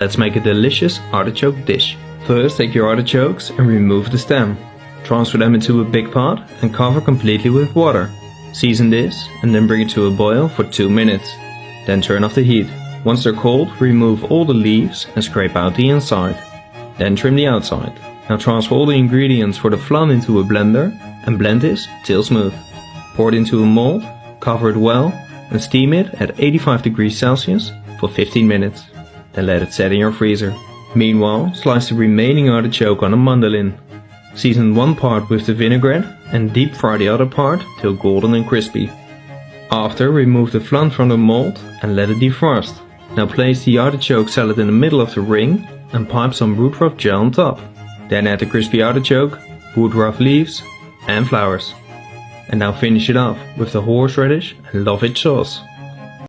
Let's make a delicious artichoke dish. First take your artichokes and remove the stem. Transfer them into a big pot and cover completely with water. Season this and then bring it to a boil for 2 minutes. Then turn off the heat. Once they're cold, remove all the leaves and scrape out the inside. Then trim the outside. Now transfer all the ingredients for the flan into a blender and blend this till smooth. Pour it into a mold, cover it well and steam it at 85 degrees Celsius for 15 minutes and let it set in your freezer. Meanwhile, slice the remaining artichoke on a mandolin. Season one part with the vinaigrette and deep fry the other part till golden and crispy. After, remove the flan from the mold and let it defrost. Now place the artichoke salad in the middle of the ring and pipe some woodruff gel on top. Then add the crispy artichoke, woodruff leaves and flowers. And now finish it off with the horseradish and lovage sauce.